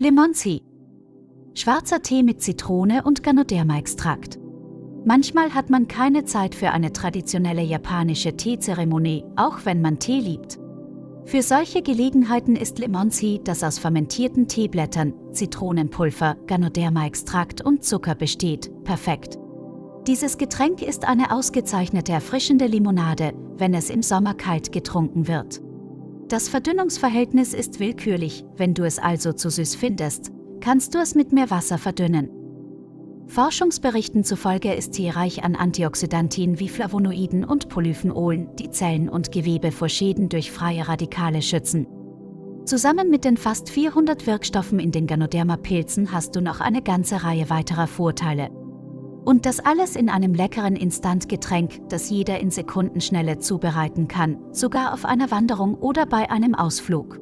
Limonzi. Schwarzer Tee mit Zitrone und Ganoderma-Extrakt. Manchmal hat man keine Zeit für eine traditionelle japanische Teezeremonie, auch wenn man Tee liebt. Für solche Gelegenheiten ist Limonzi, das aus fermentierten Teeblättern, Zitronenpulver, Ganoderma-Extrakt und Zucker besteht, perfekt. Dieses Getränk ist eine ausgezeichnete erfrischende Limonade, wenn es im Sommer kalt getrunken wird. Das Verdünnungsverhältnis ist willkürlich, wenn du es also zu süß findest, kannst du es mit mehr Wasser verdünnen. Forschungsberichten zufolge ist Tee reich an Antioxidantien wie Flavonoiden und Polyphenolen, die Zellen und Gewebe vor Schäden durch freie Radikale schützen. Zusammen mit den fast 400 Wirkstoffen in den Ganoderma-Pilzen hast du noch eine ganze Reihe weiterer Vorteile. Und das alles in einem leckeren Instantgetränk, das jeder in Sekundenschnelle zubereiten kann, sogar auf einer Wanderung oder bei einem Ausflug.